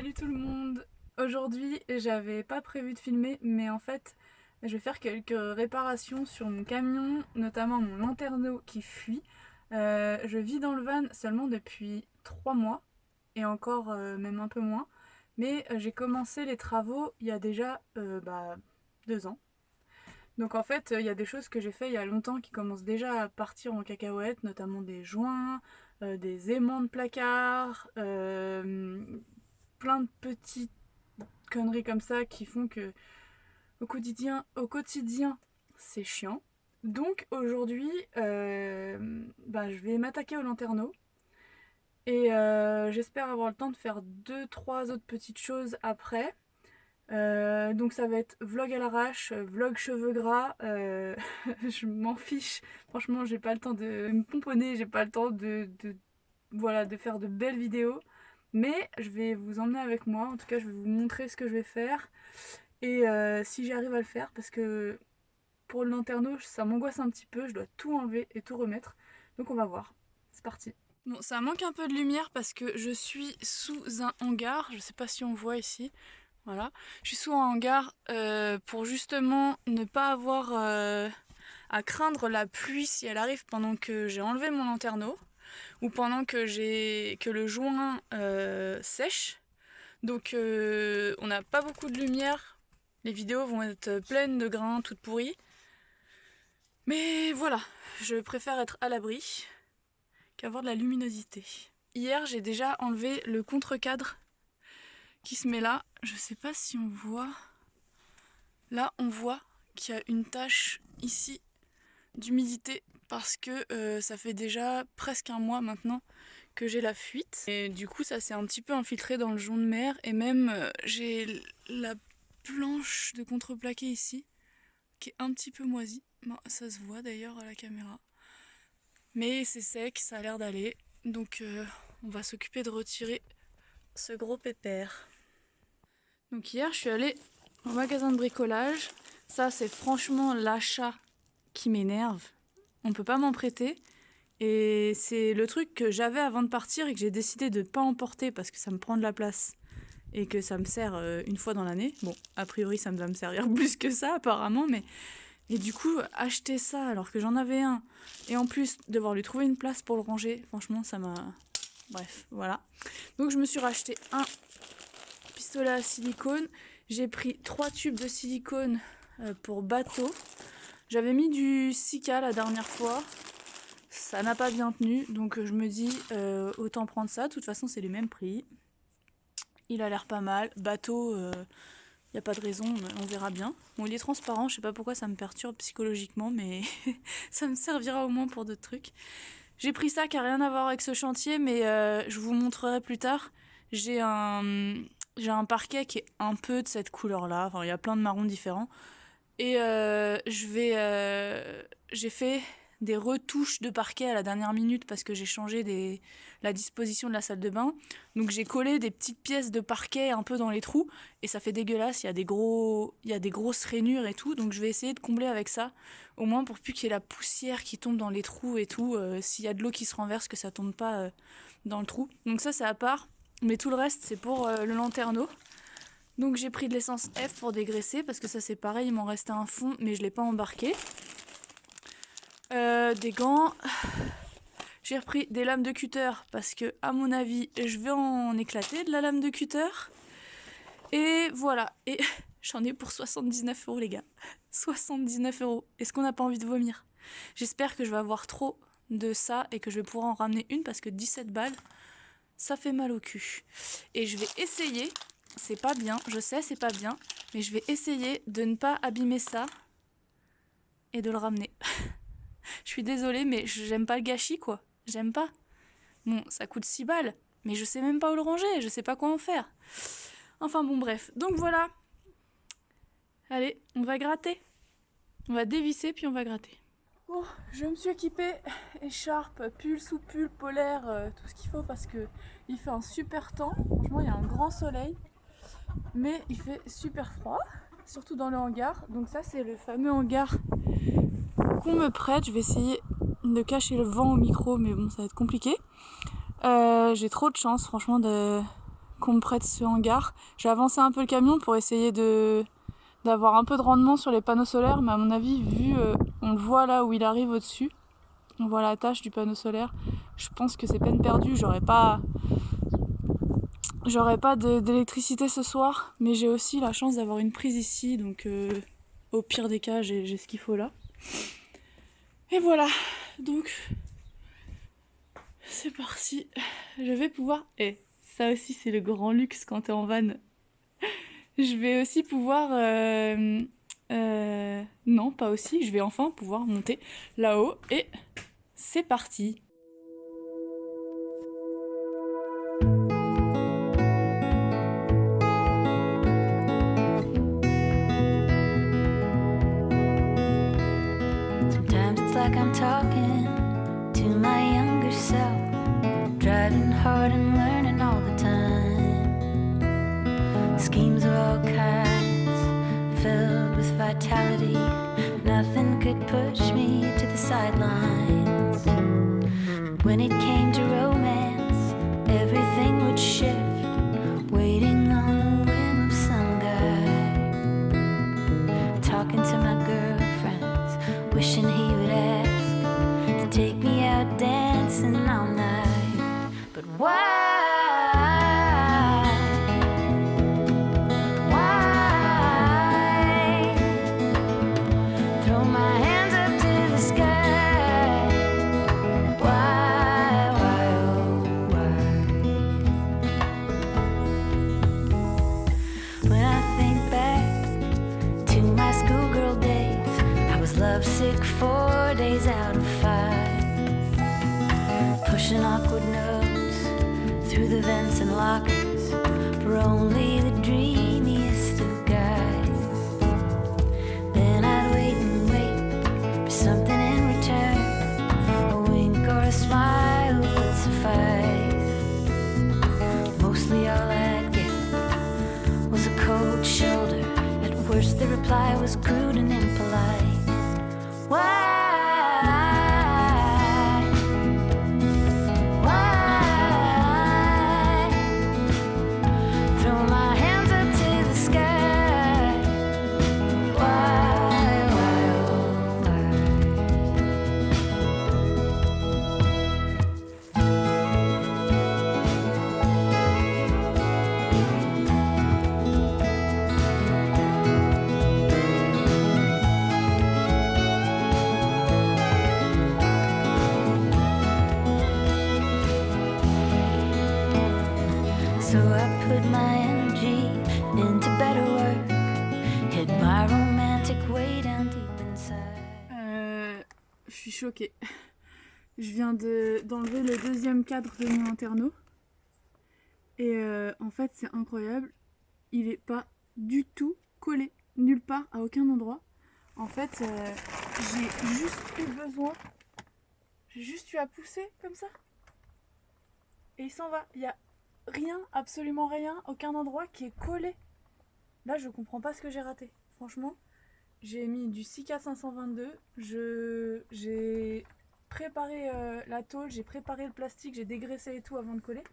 Salut tout le monde Aujourd'hui j'avais pas prévu de filmer mais en fait je vais faire quelques réparations sur mon camion, notamment mon lanterneau qui fuit. Euh, je vis dans le van seulement depuis 3 mois et encore euh, même un peu moins mais euh, j'ai commencé les travaux il y a déjà bah, 2 ans. Donc en fait il y a des choses que j'ai fait il y a longtemps qui commencent déjà à partir en cacahuète, notamment des joints, des aimants de placard, plein de petites conneries comme ça qui font que au quotidien, au quotidien c'est chiant. Donc aujourd'hui, euh, bah, je vais m'attaquer au lanterneau. Et euh, j'espère avoir le temps de faire deux trois autres petites choses après. Euh, donc ça va être vlog à l'arrache, vlog cheveux gras, je m'en fiche, franchement j'ai pas le temps de me pomponner, j'ai pas le temps de, voilà, de faire de belles vidéos. Mais je vais vous emmener avec moi, en tout cas je vais vous montrer ce que je vais faire et euh, si j'arrive à le faire parce que pour le lanterneau ça m'angoisse un petit peu, je dois tout enlever et tout remettre. Donc on va voir, c'est parti. Bon ça manque un peu de lumière parce que je suis sous un hangar, je sais pas si on voit ici. Voilà, je suis sous un hangar euh, pour justement ne pas avoir euh, à craindre la pluie si elle arrive pendant que j'ai enlevé mon lanterneau ou pendant que, le joint euh, sèche. Donc euh, on n'a pas beaucoup de lumière, les vidéos vont être pleines de grains, toutes pourries. Mais voilà, je préfère être à l'abri qu'avoir de la luminosité. Hier j'ai déjà enlevé le contre-cadre qui se met là. Je sais pas si on voit. Là on voit qu'il y a une tache ici d'humidité parce que euh, ça fait déjà presque un mois maintenant que j'ai la fuite. Et du coup ça s'est un petit peu infiltré dans le jaune de mer et même euh, j'ai la planche de contreplaqué ici qui est un petit peu moisie. ça se voit d'ailleurs à la caméra. Mais c'est sec, ça a l'air d'aller. Donc euh, on va s'occuper de retirer ce gros pépère. Donc hier je suis allée au magasin de bricolage. Ça c'est franchement l'achat qui m'énerve on peut pas m'en prêter. Et c'est le truc que j'avais avant de partir et que j'ai décidé de ne pas emporter parce que ça me prend de la place et que ça me sert euh, une fois dans l'année. Bon, a priori ça va me servir plus que ça apparemment, mais... Et du coup, acheter ça alors que j'en avais un, et en plus devoir lui trouver une place pour le ranger, franchement ça m'a... Bref, voilà. Donc je me suis racheté un pistolet à silicone. J'ai pris trois tubes de silicone euh, pour bateau. J'avais mis du Sika la dernière fois, ça n'a pas bien tenu, donc je me dis euh, autant prendre ça, de toute façon c'est les mêmes prix. Il a l'air pas mal, bateau, il euh, n'y a pas de raison, on verra bien. Bon il est transparent, je sais pas pourquoi ça me perturbe psychologiquement, mais ça me servira au moins pour d'autres trucs. J'ai pris ça qui a rien à voir avec ce chantier, mais euh, je vous montrerai plus tard. J'ai un, j'ai un parquet qui est un peu de cette couleur là, enfin il y a plein de marrons différents. Et euh, je vais, euh, j'ai fait des retouches de parquet à la dernière minute parce que j'ai changé des, la disposition de la salle de bain. Donc j'ai collé des petites pièces de parquet un peu dans les trous et ça fait dégueulasse. Il y a des gros, il y a des grosses rainures et tout. Donc je vais essayer de combler avec ça, au moins pour plus qu'il y ait la poussière qui tombe dans les trous et tout. Euh, s'il y a de l'eau qui se renverse, que ça tombe pas dans le trou. Donc ça c'est à part. Mais tout le reste c'est pour le lanterneau. Donc j'ai pris de l'essence F pour dégraisser parce que ça c'est pareil, il m'en restait un fond mais je l'ai pas embarqué. Euh, des gants. J'ai repris des lames de cutter parce que à mon avis je vais en éclater de la lame de cutter. Et voilà, et j'en ai pour 79 euros les gars. 79 euros. Est-ce qu'on n'a pas envie de vomir? J'espère que je vais avoir trop de ça et que je vais pouvoir en ramener une parce que 17 balles, ça fait mal au cul. Et je vais essayer c'est pas bien, je sais c'est pas bien, mais je vais essayer de ne pas abîmer ça et de le ramener. je suis désolée mais j'aime pas le gâchis quoi, j'aime pas. Bon, ça coûte 6 balles, mais je sais même pas où le ranger, je sais pas quoi en faire. Enfin bon bref, donc voilà. Allez, on va gratter. On va dévisser puis on va gratter. Bon, je me suis équipée, écharpe, pull sous pull, polaire, euh, tout ce qu'il faut parce que il fait un super temps. Franchement, il y a un grand soleil mais il fait super froid, surtout dans le hangar. Donc ça c'est le fameux hangar qu'on me prête. Je vais essayer de cacher le vent au micro, mais bon ça va être compliqué. Euh, j'ai trop de chance franchement de qu'on me prête ce hangar. J'ai avancé un peu le camion pour essayer d'avoir un peu de rendement sur les panneaux solaires, mais à mon avis, vu, euh, on le voit là où il arrive au-dessus, on voit la tâche du panneau solaire, je pense que c'est peine perdue, j'aurais pas... J'aurais pas d'électricité ce soir, mais j'ai aussi la chance d'avoir une prise ici, donc euh, au pire des cas, j'ai ce qu'il faut là. Et voilà, donc c'est parti. Je vais pouvoir... Et ça aussi c'est le grand luxe quand t'es en van. Je vais aussi pouvoir... Euh, euh, non, pas aussi. Je vais enfin pouvoir monter là-haut. Et c'est parti. Push me to the sidelines. I was crude and impolite. Why? Choquée. Je viens d'enlever le deuxième cadre de mon interno. Et euh, en fait, c'est incroyable. Il est pas du tout collé. Nulle part, à aucun endroit. En fait, euh, j'ai juste eu besoin. J'ai juste eu à pousser comme ça. Et il s'en va. Il y a rien, absolument rien, aucun endroit qui est collé. Là, je comprends pas ce que j'ai raté. Franchement, j'ai mis du 6K522. Je, j'ai préparé euh, la tôle, j'ai préparé le plastique, j'ai dégraissé et tout avant de coller.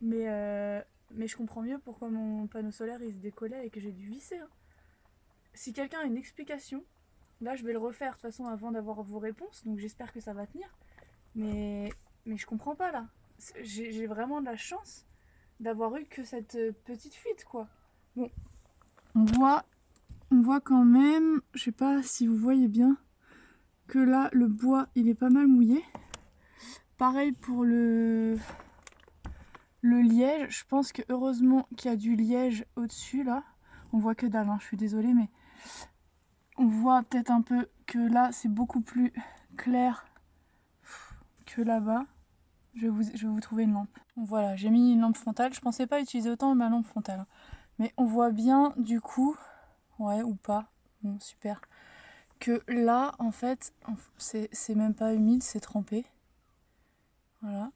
Mais, euh, mais je comprends mieux pourquoi mon panneau solaire il se décollait et que j'ai dû visser. Hein. Si quelqu'un a une explication, là je vais le refaire de toute façon avant d'avoir vos réponses, donc j'espère que ça va tenir. Mais, mais je comprends pas là. J'ai vraiment de la chance d'avoir eu que cette petite fuite quoi. Bon, on voit on voit quand même, je sais pas si vous voyez bien, que là le bois il est pas mal mouillé. Pareil pour le, le liège, je pense que heureusement qu'il y a du liège au-dessus là. On voit que dalle, hein, je suis désolée mais on voit peut-être un peu que là c'est beaucoup plus clair que là-bas. Je, je vais vous trouver une lampe. Voilà, j'ai mis une lampe frontale. Je pensais pas utiliser autant ma lampe frontale. Mais on voit bien du coup ouais ou pas, bon super. Que là en fait c'est même pas humide, c'est trempé. Voilà.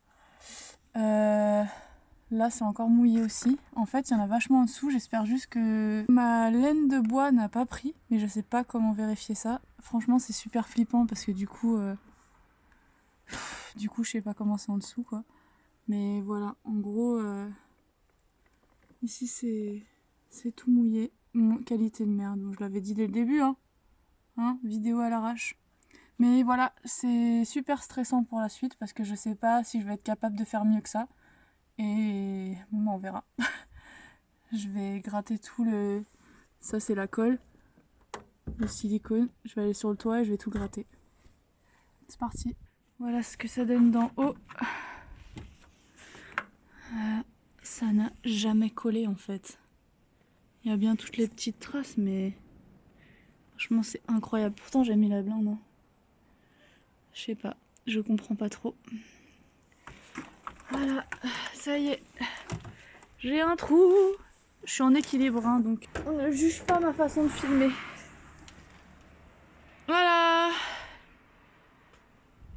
Euh, là c'est encore mouillé aussi. En fait il y en a vachement en dessous, j'espère juste que ma laine de bois n'a pas pris, mais je sais pas comment vérifier ça. Franchement c'est super flippant parce que du coup, euh, du coup je sais pas comment c'est en dessous quoi. Mais voilà, en gros, euh, Ici, c'est c'est tout mouillé. Qualité de merde, je l'avais dit dès le début, hein. hein vidéo à l'arrache. Mais voilà, c'est super stressant pour la suite parce que je sais pas si je vais être capable de faire mieux que ça. Et bon, on verra. je vais gratter tout le... Ça, c'est la colle. Le silicone. Je vais aller sur le toit et je vais tout gratter. C'est parti. Voilà ce que ça donne d'en haut. Euh, ça n'a jamais collé en fait. Il y a bien toutes les petites traces, mais franchement c'est incroyable. Pourtant j'ai mis la blinde. Hein. Je sais pas, je comprends pas trop. Voilà, ça y est. J'ai un trou. Je suis en équilibre, hein, donc on ne juge pas ma façon de filmer. Voilà.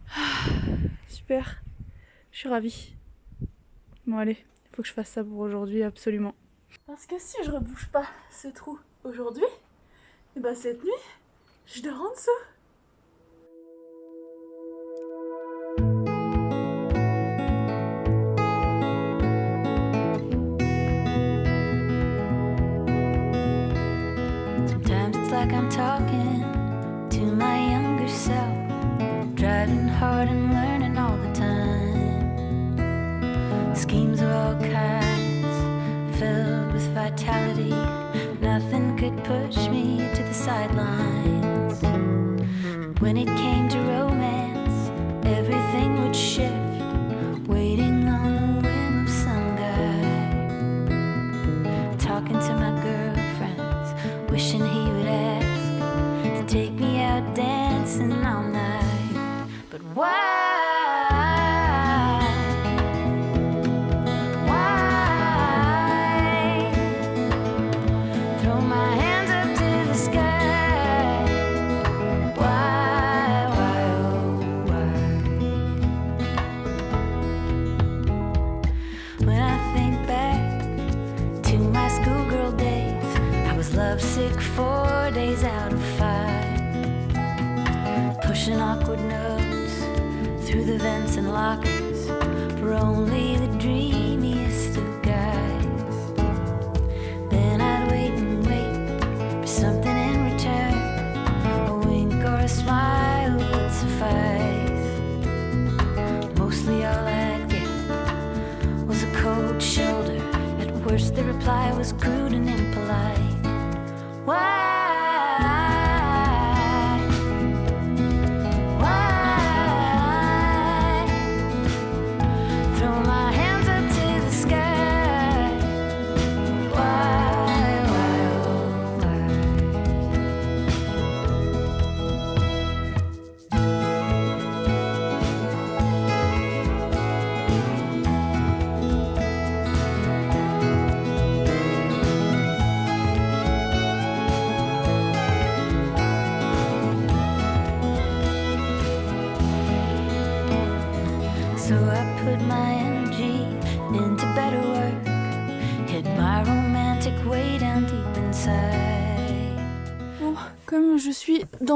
Super. Je suis ravie. Bon allez, il faut que je fasse ça pour aujourd'hui, absolument. Parce que si je rebouche pas ce trou aujourd'hui, et eh ben cette nuit, je dors en dessous. Sometimes it's like I'm talking to my younger self, driving hard and learning all the time. Schemes vitality. Nothing could push me to the sidelines. When it came to romance, everything would shift. Waiting on the whim of some guy. Talking to my girlfriends, wishing he would ask to take me out dancing all night. But why? was good.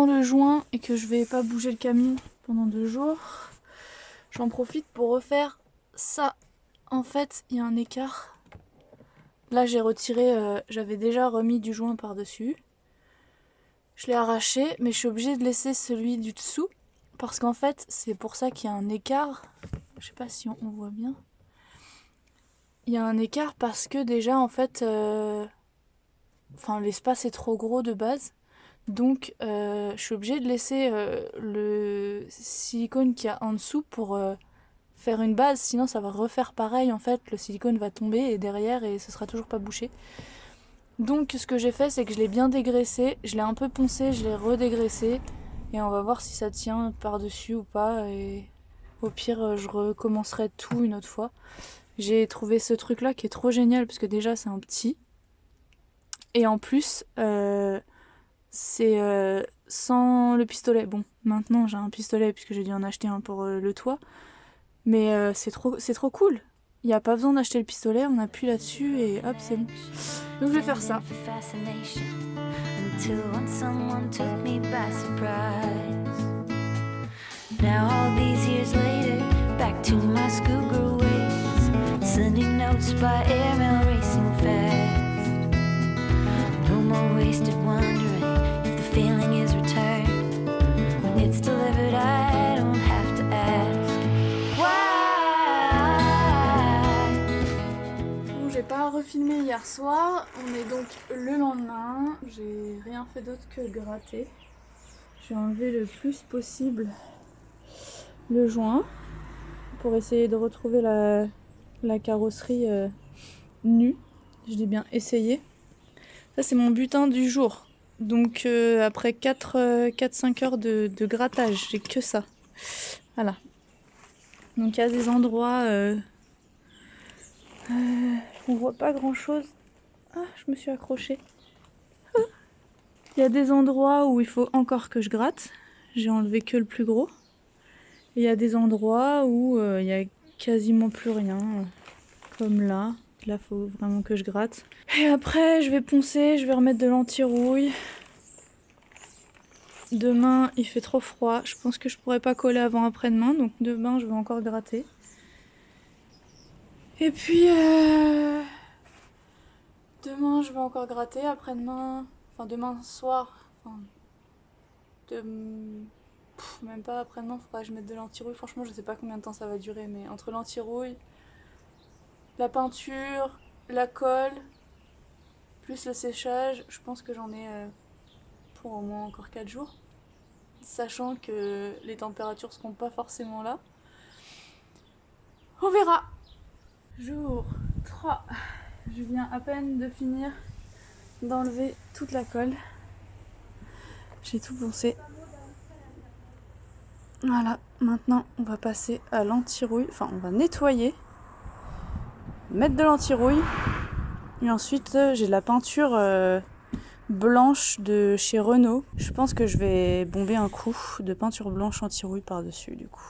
Le joint et que je vais pas bouger le camion pendant deux jours, j'en profite pour refaire ça. En fait, il y a un écart. Là, j'ai retiré, euh, j'avais déjà remis du joint par-dessus. Je l'ai arraché, mais je suis obligée de laisser celui du dessous. Parce qu'en fait, c'est pour ça qu'il y a un écart. Je sais pas si on, voit bien. Il y a un écart parce que déjà, en fait, euh, enfin, l'espace est trop gros de base. Donc euh, je suis obligée de laisser euh, le silicone qu'il y a en dessous pour euh, faire une base, sinon ça va refaire pareil en fait, le silicone va tomber et derrière et ce sera toujours pas bouché. Donc ce que j'ai fait c'est que je l'ai bien dégraissé, je l'ai un peu poncé, je l'ai redégraissé. Et on va voir si ça tient par dessus ou pas. Et au pire je recommencerai tout une autre fois. J'ai trouvé ce truc là qui est trop génial parce que déjà c'est un petit. Et en plus c'est euh, sans le pistolet. Bon, maintenant j'ai un pistolet puisque j'ai dû en acheter un pour euh, le toit. Mais euh, c'est trop, trop cool. Il n'y a pas besoin d'acheter le pistolet, on appuie là-dessus et hop, c'est bon. Donc je vais faire ça. Soir, on est donc le lendemain, j'ai rien fait d'autre que gratter. J'ai enlevé le plus possible le joint pour essayer de retrouver la, carrosserie euh, nue. Je dis bien essayer. Ça c'est mon butin du jour. Donc euh, après 4-5 heures de, grattage, j'ai que ça. Voilà. Donc il y a des endroits... Euh, euh, on voit pas grand chose. Ah, je me suis accrochée. Ah. Il y a des endroits où il faut encore que je gratte. J'ai enlevé que le plus gros. Et il y a des endroits où euh, il y a quasiment plus rien. Comme là. Là, faut vraiment que je gratte. Et après, je vais poncer, je vais remettre de l'anti-rouille. Demain, il fait trop froid. Je pense que je pourrais pas coller avant après-demain. Donc demain, je vais encore gratter. Et puis... Euh... Demain, je vais encore gratter. Après-demain... Enfin, demain soir... Enfin... Même pas après-demain, faudra que je mette de l'anti-rouille. Franchement, je sais pas combien de temps ça va durer. Mais entre l'anti-rouille la peinture, la colle, plus le séchage, je pense que j'en ai euh, pour au moins encore 4 jours. Sachant que les températures seront pas forcément là. On verra Jour 3. Je viens à peine de finir d'enlever toute la colle. J'ai tout poncé. Voilà, maintenant on va passer à l'anti-rouille. Enfin, on va nettoyer mettre de l'anti-rouille. Et ensuite, euh, j'ai de la peinture euh, blanche de chez Renault. Je pense que je vais bomber un coup de peinture blanche anti-rouille par-dessus, du coup.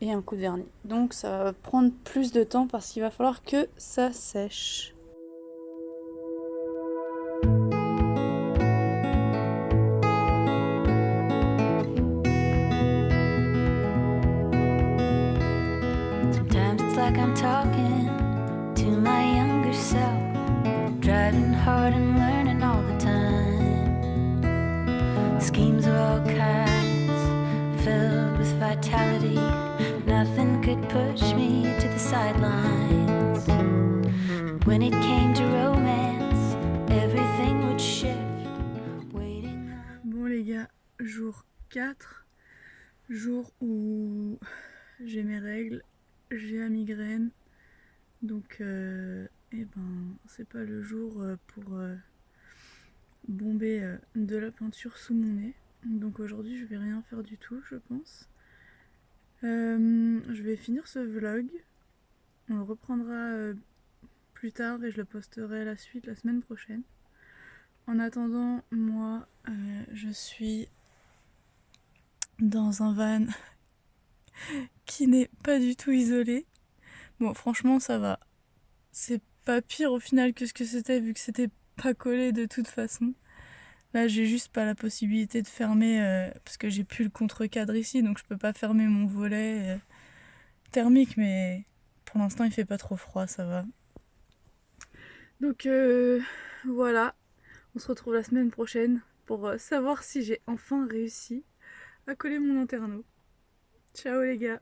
Et un coup de vernis. Donc ça va prendre plus de temps parce qu'il va falloir que ça sèche. Bon les gars, jour 4, jour où j'ai mes règles, j'ai la migraine, donc euh, eh ben c'est pas le jour euh, pour euh, bomber de la peinture sous mon nez. Donc aujourd'hui je vais rien faire du tout je pense. Je vais finir ce vlog. On le reprendra plus tard et je le posterai la suite la semaine prochaine. En attendant, moi je suis dans un van qui n'est pas du tout isolé. Bon franchement ça va. C'est pas pire au final que ce que c'était vu que c'était pas collé de toute façon. Là, j'ai juste pas la possibilité de fermer euh, parce que j'ai plus le contre-cadre ici, donc je peux pas fermer mon volet euh, thermique, mais pour l'instant, il fait pas trop froid, ça va. Donc euh, voilà, on se retrouve la semaine prochaine pour savoir si j'ai enfin réussi à coller mon lanterneau. Ciao les gars